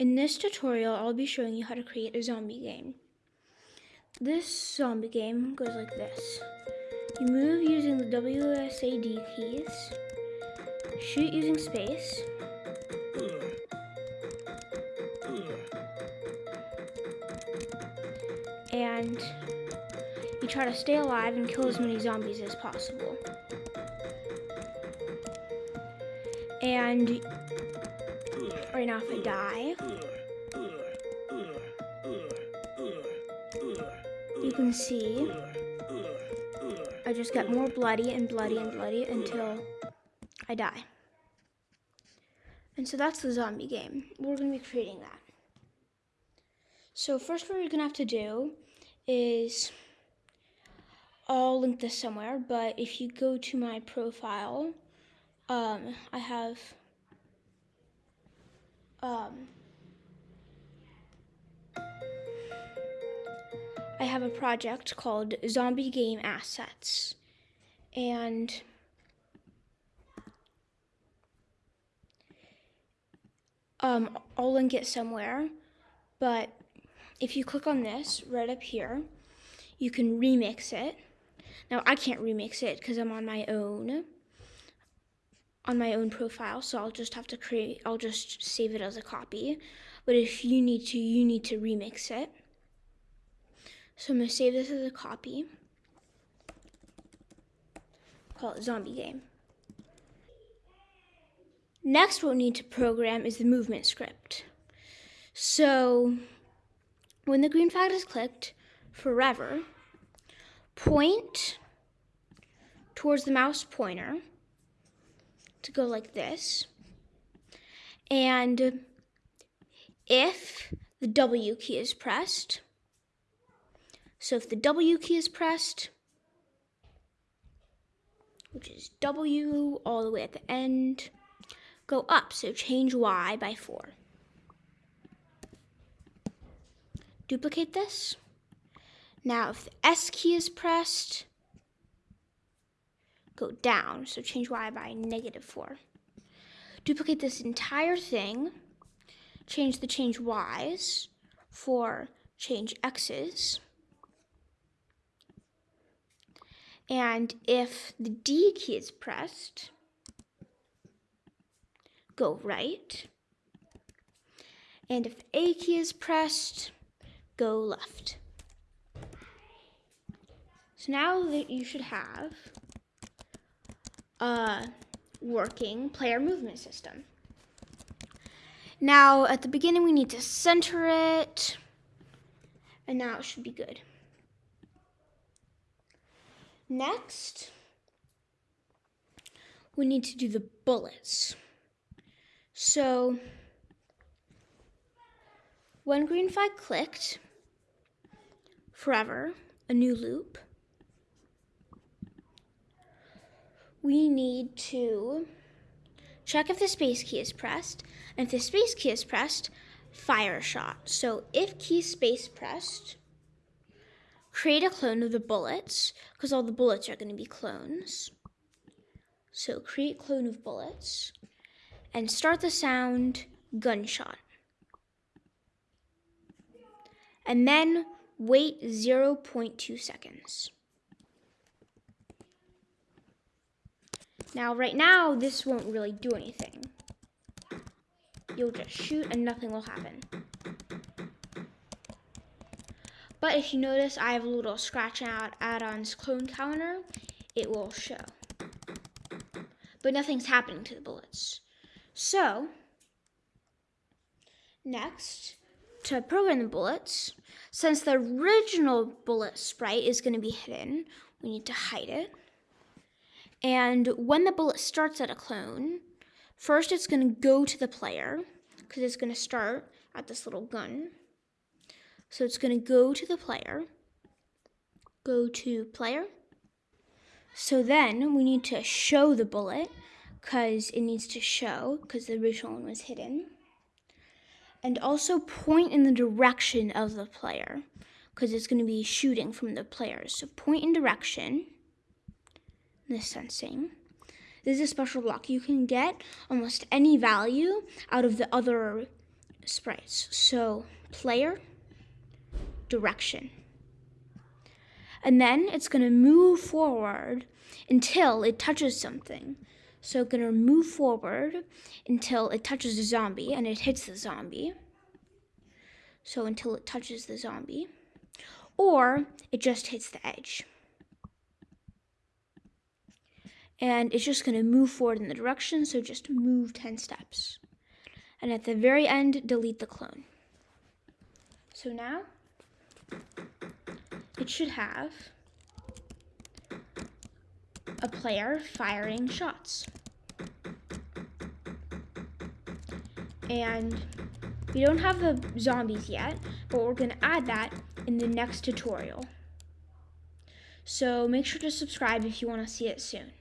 In this tutorial, I'll be showing you how to create a zombie game. This zombie game goes like this. You move using the WSAD keys, shoot using space, and you try to stay alive and kill as many zombies as possible. And right now if I die, you can see I just get more bloody and bloody and bloody until I die. And so that's the zombie game. We're going to be creating that. So first what you're going to have to do is, I'll link this somewhere, but if you go to my profile, um, I have um, I have a project called Zombie Game Assets. And um, I'll link it somewhere. But if you click on this right up here, you can remix it. Now I can't remix it because I'm on my own on my own profile, so I'll just have to create, I'll just save it as a copy. But if you need to, you need to remix it. So I'm gonna save this as a copy. Call it zombie game. Next, what we need to program is the movement script. So when the green flag is clicked, forever, point towards the mouse pointer to go like this. And if the W key is pressed, so if the W key is pressed, which is W all the way at the end, go up, so change Y by 4. Duplicate this. Now if the S key is pressed, go down, so change y by negative 4. Duplicate this entire thing, change the change y's for change x's, and if the D key is pressed, go right, and if the A key is pressed, go left. So now that you should have uh, working player movement system. Now, at the beginning, we need to center it, and now it should be good. Next, we need to do the bullets. So, when green flag clicked, forever, a new loop, we need to check if the space key is pressed. And if the space key is pressed, fire a shot. So if key space pressed, create a clone of the bullets, because all the bullets are going to be clones. So create clone of bullets, and start the sound gunshot. And then wait 0.2 seconds. Now, right now, this won't really do anything. You'll just shoot and nothing will happen. But if you notice, I have a little scratch out add-ons clone counter. It will show. But nothing's happening to the bullets. So, next, to program the bullets, since the original bullet sprite is going to be hidden, we need to hide it. And when the bullet starts at a clone, first it's going to go to the player because it's going to start at this little gun. So it's going to go to the player, go to player. So then we need to show the bullet because it needs to show because the original one was hidden. And also point in the direction of the player because it's going to be shooting from the player. So point in direction this sensing. This is a special block. You can get almost any value out of the other sprites. So player, direction. And then it's going to move forward until it touches something. So it's going to move forward until it touches a zombie and it hits the zombie. So until it touches the zombie. Or it just hits the edge. And it's just going to move forward in the direction, so just move 10 steps. And at the very end, delete the clone. So now, it should have a player firing shots. And we don't have the zombies yet, but we're going to add that in the next tutorial. So make sure to subscribe if you want to see it soon.